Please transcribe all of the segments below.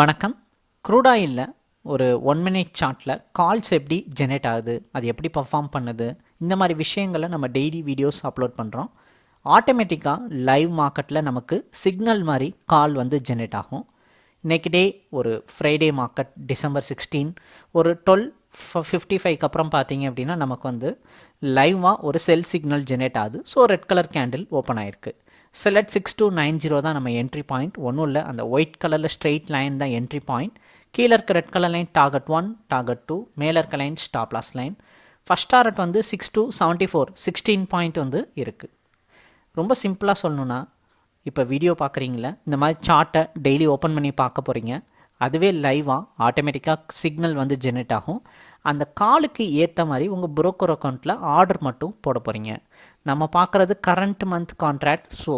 வணக்கம். க்ரூடாயிலில் ஒரு ஒன் மினிட் சார்ட்டில் கால்ஸ் எப்படி ஜெனரேட் ஆகுது அது எப்படி பர்ஃபார்ம் பண்ணுது இந்த மாதிரி விஷயங்களை நம்ம டெய்லி வீடியோஸ் அப்லோட் பண்ணுறோம் ஆட்டோமேட்டிக்காக லைவ் மார்க்கெட்டில் நமக்கு சிக்னல் மாதிரி கால் வந்து ஜெனரேட் ஆகும். இன்னைக்கு டே ஒரு ஃப்ரைடே மார்க்கெட் டிசம்பர் சிக்ஸ்டீன் ஒரு டுவெல் ஃபிஃப்டி ஃபைவ்க்கு அப்புறம் பார்த்தீங்க அப்படின்னா நமக்கு வந்து லைவாக ஒரு செல் சிக்னல் ஜெனரேட் ஆகுது. So red colour candle open ஆயிருக்கு. Select six two nine zero தான் நம்ம என்ட்ரி பாயிண்ட் ஒன்றும் இல்லை அந்த ஒயிட் கலரில் ஸ்ட்ரெயிட் லைன் தான் என்ட்ரி பாயிண்ட் கீழே இருக்க red colour line target one target two மேலே இருக்க line stop loss line first target வந்து six two seventy four sixteen point வந்து இருக்குது ரொம்ப சிம்பிளாக சொல்லணுன்னா இப்போ வீடியோ பார்க்குறீங்களே இந்த மாதிரி சார்ட்டை டெய்லி ஓப்பன் பண்ணி பார்க்க போகிறீங்க அதுவே லைவாக ஆட்டோமேட்டிக்காக சிக்னல் வந்து ஜெனரேட் ஆகும். அந்த காலுக்கு ஏற்ற மாதிரி உங்கள் புரோக்கர் அக்கௌண்ட்டில் ஆர்டர் மட்டும் போட போகிறீங்க நம்ம பார்க்குறது கரண்ட் மந்த் கான்ட்ராக்ட் ஸோ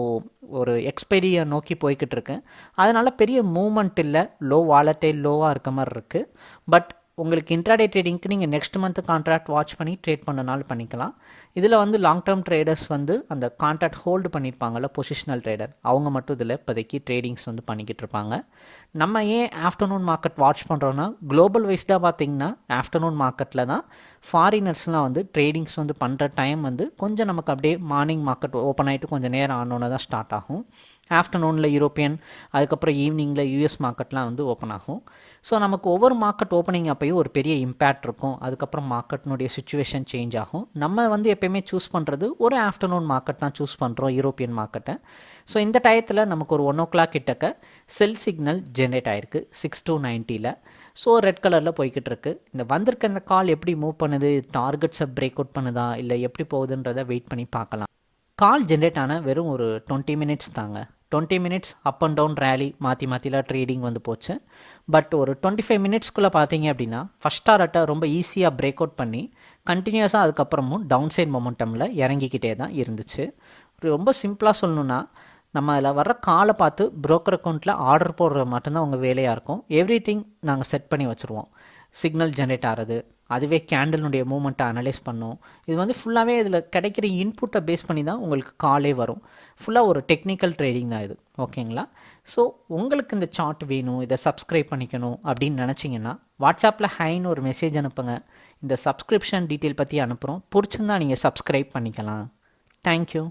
ஒரு எக்ஸ்பைரியை நோக்கி போய்கிட்டு இருக்கு. அதனால் பெரிய மூமெண்ட் இல்லை லோ வாலட்டை லோவாக இருக்க மாதிரி இருக்குது பட் உங்களுக்கு இன்ட்ராடே ட்ரேடிங்க்கு நீங்கள் நெக்ஸ்ட் மந்த் கான்ட்ராக்ட் வாட்ச் பண்ணி ட்ரேட் பண்ணனாலும் பண்ணிக்கலாம். இதில் வந்து லாங் டேர்ம் ட்ரேடர்ஸ் வந்து அந்த கான்ட்ராக்ட் ஹோல்டு பண்ணியிருப்பாங்கல்ல பொசிஷனல் ட்ரேடர் அவங்க மட்டும் இதில் இப்போதைக்கு ட்ரேடிங்ஸ் வந்து பண்ணிக்கிட்டு இருப்பாங்க. நம்ம ஏன் ஆஃப்டர்நூன் மார்க்கெட் வாட்ச் பண்ணுறோன்னா குளோபல் வைஸ்டாக பார்த்தீங்கன்னா ஆஃப்டர்நூன் மார்க்கெட்டில் தான் ஃபாரினர்ஸ்லாம் வந்து ட்ரேடிங்ஸ் வந்து பண்ணுற டைம் வந்து கொஞ்சம் நமக்கு அப்படியே மார்னிங் மார்க்கெட் ஓப்பன் ஆகிட்டு கொஞ்சம் நேரம் ஆனோன்னு தான் ஸ்டார்ட் ஆகும். ஆஃப்டர்நூனில் யூரோப்பியன் அதுக்கப்புறம் ஈவினிங்கில் யூஎஸ் மார்க்கெட்லாம் வந்து ஓப்பன் ஆகும். ஸோ நமக்கு ஒவ்வொரு மார்க்கெட் ஓப்பனிங் அப்பையும் ஒரு பெரிய இம்பேக்ட் இருக்கும். அதுக்கப்புறம் மார்க்கெட்னுடைய சுச்சுவேஷன் சேஞ்ச் ஆகும். நம்ம வந்து எப்பயுமே சூஸ் பண்ணுறது ஒரு ஆஃப்டர்நூன் மார்க்கெட் தான் சூஸ் பண்ணுறோம் யூரோப்பியன் மார்க்கெட்டை ஸோ இந்த டயத்தில் நமக்கு ஒரு ஒன் ஓ கிளாக் கிட்டக்க செல் சிக்னல் ஜென்ரேட் ஆயிருக்கு சிக்ஸ் டூ நைன்ட்டியில் ஸோ ரெட் கலரில் போய்கிட்டு இருக்கு இந்த வந்திருக்க இந்த கால் எப்படி மூவ் பண்ணுது? டார்கெட்ஸை பிரேக் அவுட் பண்ணுதா? இல்லை எப்படி போகுதுன்றதை வெயிட் பண்ணி பார்க்கலாம். கால் ஜென்ரேட் ஆன வெறும் ஒரு டுவெண்ட்டி மினிட்ஸ் தாங்க. Twenty minutes up and down rally மாற்றி மாற்றிலாம் ட்ரேடிங் வந்து போச்சு. பட் ஒரு டுவெண்ட்டி ஃபைவ் மினிட்ஸ்க்குள்ளே பார்த்தீங்க அப்படின்னா ஃபஸ்ட் டாரட்டை ரொம்ப ஈஸியாக பிரேக் அவுட் பண்ணி கண்டினியூஸாக அதுக்கப்புறமும் டவுன் சைட் மொமெண்டமில் இறங்கிக்கிட்டே தான் இருந்துச்சு. ரொம்ப சிம்பிளாக சொல்லணுன்னா நம்ம அதில் வர்ற காலை பார்த்து ப்ரோக்கர் அக்கௌண்ட்டில் ஆர்டர் போடுறது மட்டும்தான் உங்கள் வேலையாக இருக்கும். எவ்ரி திங் நாங்கள் செட் பண்ணி வச்சுருவோம். சிக்னல் ஜென்ரேட் ஆகிறது அதுவே கேண்டலினுடைய மூமெண்ட்டை அனலைஸ் பண்ணும். இது வந்து ஃபுல்லாகவே இதில் கிடைக்கிற இன்புட்டை பேஸ் பண்ணி தான் உங்களுக்கு காலே வரும். ஃபுல்லாக ஒரு டெக்னிக்கல் ட்ரேடிங் தான் இது. ஓகேங்களா ஸோ உங்களுக்கு இந்த சார்ட் வேணும் இதை சப்ஸ்கிரைப் பண்ணிக்கணும் அப்படின்னு நினச்சிங்கன்னா வாட்ஸ்அப்பில் ஹைன்னு ஒரு மெசேஜ் அனுப்புங்க. இந்த சப்ஸ்கிரிப்ஷன் டீட்டெயில் பற்றி அனுப்புகிறோம் பிடிச்சிருந்தா நீங்கள் சப்ஸ்கிரைப் பண்ணிக்கலாம். தேங்க்யூ